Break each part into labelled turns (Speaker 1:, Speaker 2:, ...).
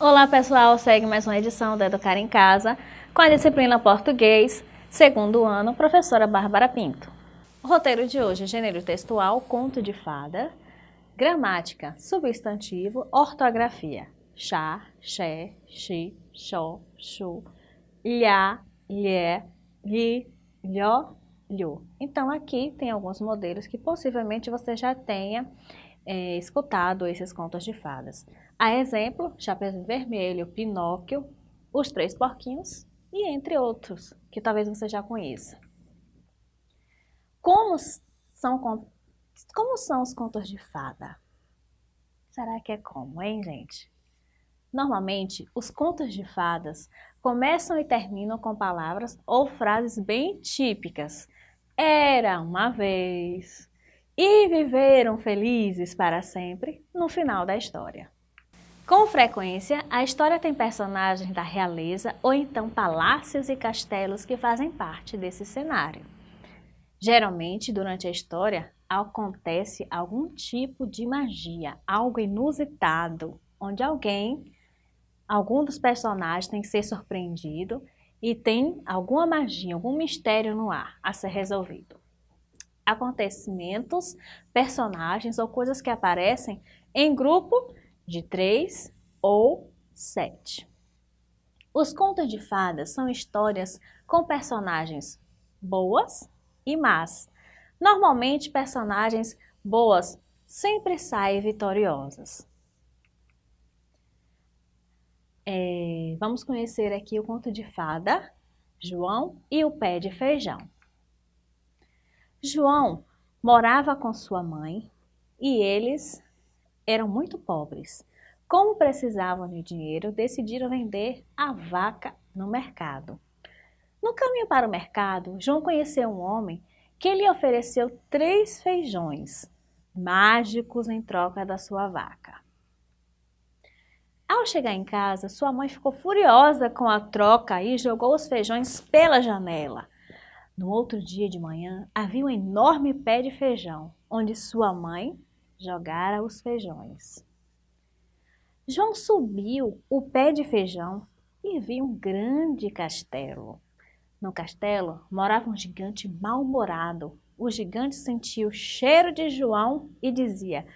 Speaker 1: Olá pessoal, segue mais uma edição do Educar em Casa com a disciplina Português, segundo ano, professora Bárbara Pinto. O roteiro de hoje é gênero textual, conto de fada, gramática, substantivo, ortografia, chá, xé, xi, xó, xu, lhá, lhé, li, lhó, lho. Então aqui tem alguns modelos que possivelmente você já tenha é, escutado esses contos de fadas. A exemplo, Chapeuzinho Vermelho, Pinóquio, Os Três Porquinhos e entre outros, que talvez você já conheça. Como são, como são os contos de fada? Será que é como, hein, gente? Normalmente, os contos de fadas começam e terminam com palavras ou frases bem típicas. Era uma vez, e viveram felizes para sempre no final da história. Com frequência, a história tem personagens da realeza ou então palácios e castelos que fazem parte desse cenário. Geralmente, durante a história, acontece algum tipo de magia, algo inusitado, onde alguém, algum dos personagens tem que ser surpreendido e tem alguma magia, algum mistério no ar a ser resolvido acontecimentos, personagens ou coisas que aparecem em grupo de três ou sete. Os contos de fadas são histórias com personagens boas e más. Normalmente, personagens boas sempre saem vitoriosas. É, vamos conhecer aqui o conto de fada, João e o pé de feijão. João morava com sua mãe e eles eram muito pobres. Como precisavam de dinheiro, decidiram vender a vaca no mercado. No caminho para o mercado, João conheceu um homem que lhe ofereceu três feijões mágicos em troca da sua vaca. Ao chegar em casa, sua mãe ficou furiosa com a troca e jogou os feijões pela janela. No outro dia de manhã, havia um enorme pé de feijão, onde sua mãe jogara os feijões. João subiu o pé de feijão e viu um grande castelo. No castelo morava um gigante mal-humorado. O gigante sentia o cheiro de João e dizia: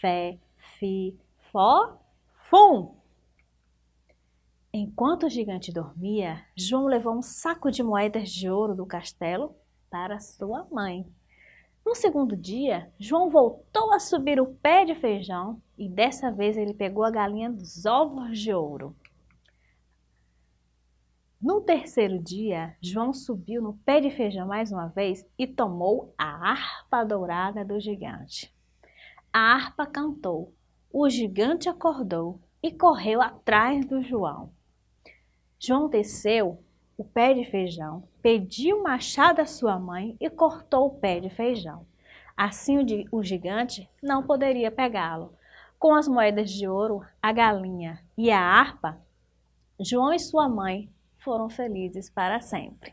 Speaker 1: Fé, fi, fó, fum. Enquanto o gigante dormia, João levou um saco de moedas de ouro do castelo para sua mãe. No segundo dia, João voltou a subir o pé de feijão e dessa vez ele pegou a galinha dos ovos de ouro. No terceiro dia, João subiu no pé de feijão mais uma vez e tomou a harpa dourada do gigante. A harpa cantou, o gigante acordou e correu atrás do João. João desceu o pé de feijão, pediu o machado à sua mãe e cortou o pé de feijão. Assim o gigante não poderia pegá-lo. Com as moedas de ouro, a galinha e a harpa, João e sua mãe foram felizes para sempre.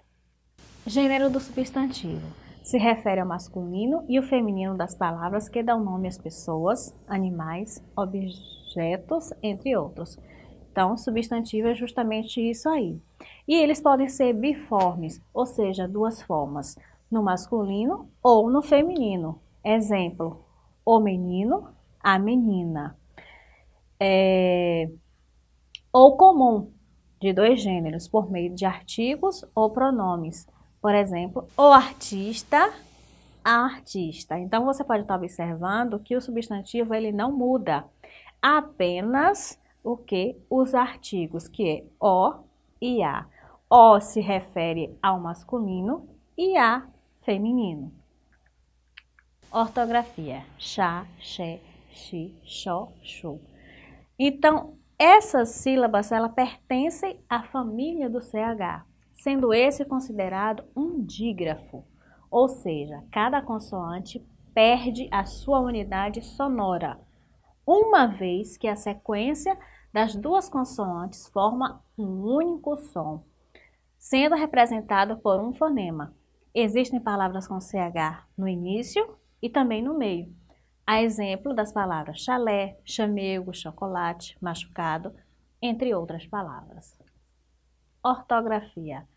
Speaker 1: Gênero do substantivo se refere ao masculino e o feminino das palavras que dão nome às pessoas, animais, objetos, entre outros. Então, substantivo é justamente isso aí. E eles podem ser biformes, ou seja, duas formas, no masculino ou no feminino. Exemplo, o menino, a menina. É... Ou comum, de dois gêneros, por meio de artigos ou pronomes. Por exemplo, o artista, a artista. Então, você pode estar observando que o substantivo ele não muda, apenas o que? Os artigos, que é o e a. O se refere ao masculino e a feminino. Ortografia: chá, xé, xi, xó, xu. Então, essas sílabas ela pertencem à família do CH, sendo esse considerado um dígrafo, ou seja, cada consoante perde a sua unidade sonora, uma vez que a sequência das duas consoantes forma um único som, sendo representado por um fonema. Existem palavras com CH no início e também no meio. A exemplo das palavras chalé, chamego, chocolate, machucado, entre outras palavras. Ortografia.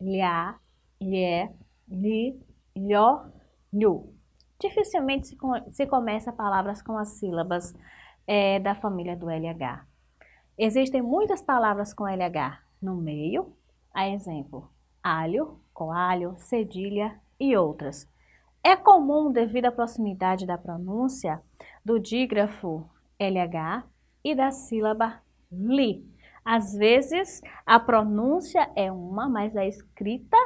Speaker 1: Lhá, lhé, li, lhó, lhu. Dificilmente se, começa palavras com as sílabas é, da família do LH. Existem muitas palavras com LH no meio, a exemplo, alho, coalho, cedilha e outras. É comum, devido à proximidade da pronúncia, do dígrafo LH e da sílaba li. Às vezes, a pronúncia é uma, mas a escrita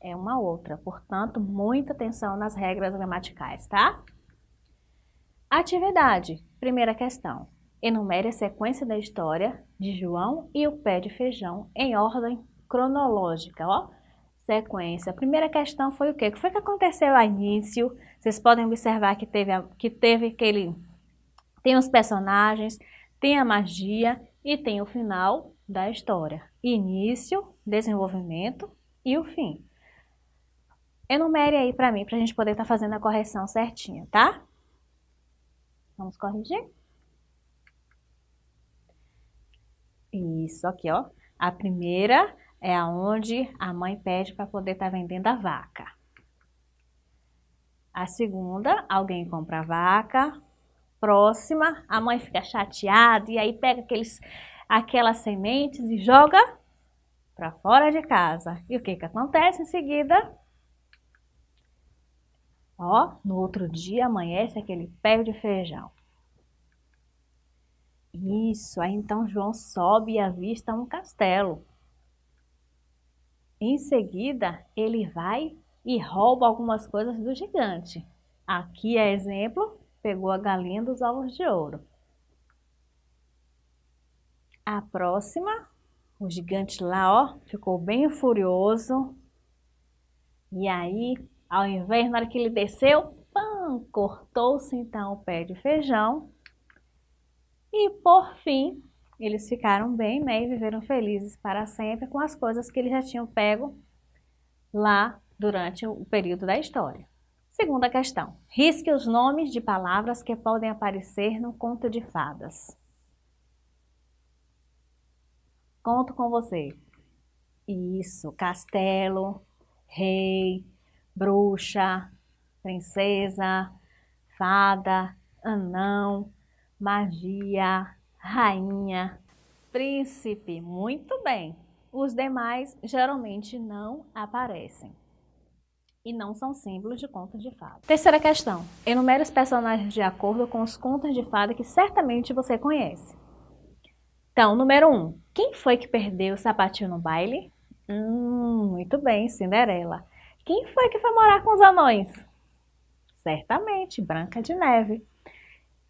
Speaker 1: é uma outra. Portanto, muita atenção nas regras gramaticais, tá? Atividade. Primeira questão. Enumere a sequência da história de João e o pé de feijão em ordem cronológica, ó. Sequência. A primeira questão foi o quê? O que foi que aconteceu ao início? Vocês podem observar que teve, que teve aquele... Tem os personagens, tem a magia e tem o final da história. Início, desenvolvimento e o fim. Enumere aí para mim, para a gente poder estar tá fazendo a correção certinha, tá? Vamos corrigir? Isso, aqui, ó. A primeira é aonde a mãe pede para poder estar tá vendendo a vaca. A segunda, alguém compra a vaca. Próxima, a mãe fica chateada e aí pega aqueles, aquelas sementes e joga para fora de casa. E o que que acontece em seguida? Ó, no outro dia amanhece aquele pé de feijão. Isso, aí então João sobe e avista um castelo. Em seguida, ele vai e rouba algumas coisas do gigante. Aqui é exemplo, pegou a galinha dos ovos de ouro. A próxima, o gigante lá, ó, ficou bem furioso. E aí ao invés, na hora que ele desceu, cortou-se então o pé de feijão. E por fim, eles ficaram bem né, e viveram felizes para sempre com as coisas que eles já tinham pego lá durante o período da história. Segunda questão. Risque os nomes de palavras que podem aparecer no conto de fadas. Conto com vocês. Isso, castelo, rei, bruxa, princesa, fada, anão, magia, rainha, príncipe. Muito bem. Os demais geralmente não aparecem e não são símbolos de contos de fada. Terceira questão. Enumere os personagens de acordo com os contos de fada que certamente você conhece. Então, número 1. Um, quem foi que perdeu o sapatinho no baile? Hum, muito bem, Cinderela. Quem foi que foi morar com os anões? Certamente, Branca de Neve.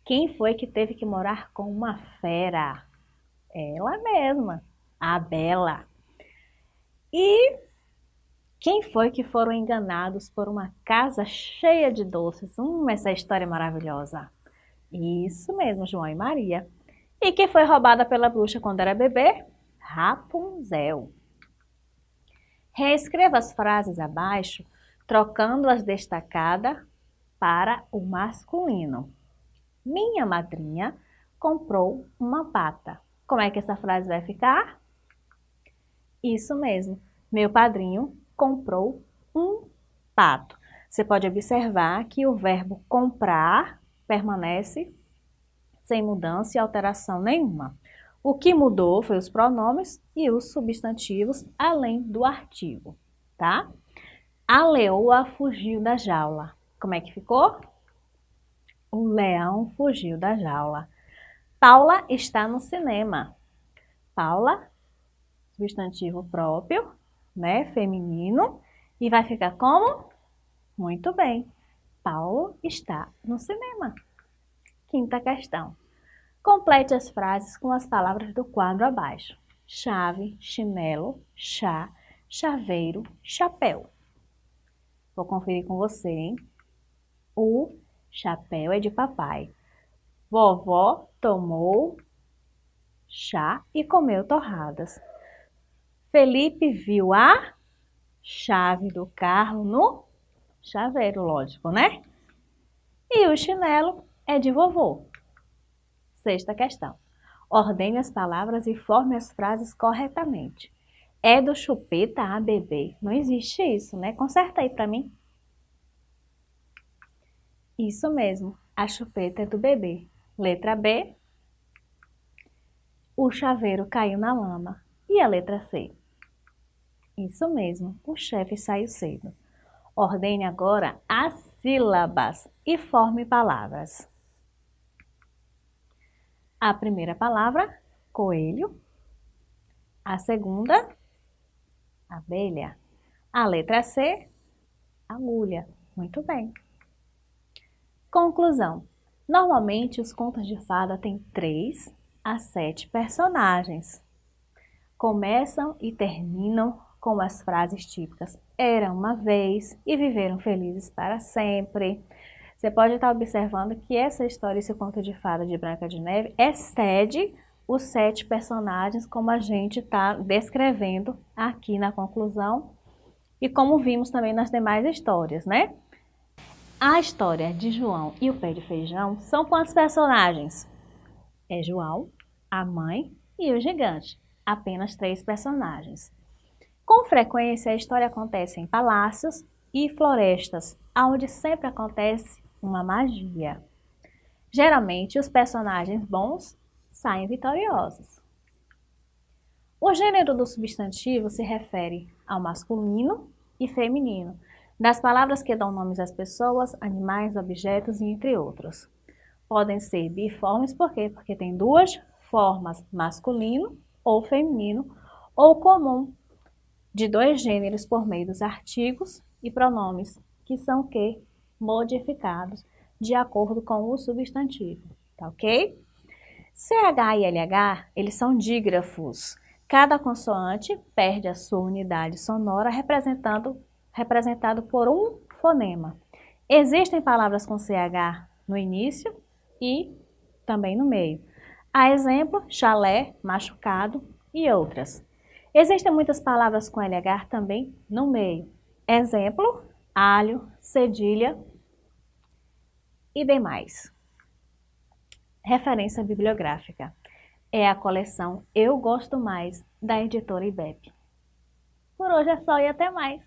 Speaker 1: Quem foi que teve que morar com uma fera? Ela mesma, a Bela. E quem foi que foram enganados por uma casa cheia de doces? Hum, essa história é maravilhosa. Isso mesmo, João e Maria. E quem foi roubada pela bruxa quando era bebê? Rapunzel. Reescreva as frases abaixo, trocando-as destacada para o masculino. Minha madrinha comprou uma pata. Como é que essa frase vai ficar? Isso mesmo. Meu padrinho comprou um pato. Você pode observar que o verbo comprar permanece sem mudança e alteração nenhuma. O que mudou foi os pronomes e os substantivos, além do artigo, tá? A leoa fugiu da jaula. Como é que ficou? O leão fugiu da jaula. Paula está no cinema. Paula, substantivo próprio, né, feminino, e vai ficar como? Muito bem. Paulo está no cinema. Quinta questão. Complete as frases com as palavras do quadro abaixo. Chave, chinelo, chá, chaveiro, chapéu. Vou conferir com você, hein? O chapéu é de papai. Vovó tomou chá e comeu torradas. Felipe viu a chave do carro no chaveiro, lógico, né? E o chinelo é de vovô. Sexta questão. Ordene as palavras e forme as frases corretamente. É do chupeta a bebê. Não existe isso, né? Conserta aí para mim. Isso mesmo, a chupeta é do bebê. Letra B. O chaveiro caiu na lama. E a letra C? Isso mesmo, o chefe saiu cedo. Ordene agora as sílabas e forme palavras. A primeira palavra, coelho. A segunda, abelha. A letra C, agulha. Muito bem. Conclusão. Normalmente, os contos de fada têm três a sete personagens. Começam e terminam com as frases típicas Era uma vez e viveram felizes para sempre. Você pode estar observando que essa história, esse conto de fada de Branca de Neve, excede os sete personagens como a gente está descrevendo aqui na conclusão e como vimos também nas demais histórias, né? A história de João e o pé de feijão são quantos personagens? É João, a mãe e o gigante. Apenas três personagens. Com frequência, a história acontece em palácios e florestas, onde sempre acontece uma magia. Geralmente, os personagens bons saem vitoriosos. O gênero do substantivo se refere ao masculino e feminino, das palavras que dão nomes às pessoas, animais, objetos e entre outros. Podem ser biformes, por quê? Porque tem duas formas, masculino ou feminino, ou comum, de dois gêneros por meio dos artigos e pronomes, que são que modificados de acordo com o substantivo, tá ok? CH e LH, eles são dígrafos. Cada consoante perde a sua unidade sonora representando, representado por um fonema. Existem palavras com CH no início e também no meio. A exemplo, chalé, machucado e outras. Existem muitas palavras com LH também no meio. Exemplo, alho, cedilha e demais. Referência bibliográfica. É a coleção Eu Gosto Mais, da editora IBEP. Por hoje é só e até mais!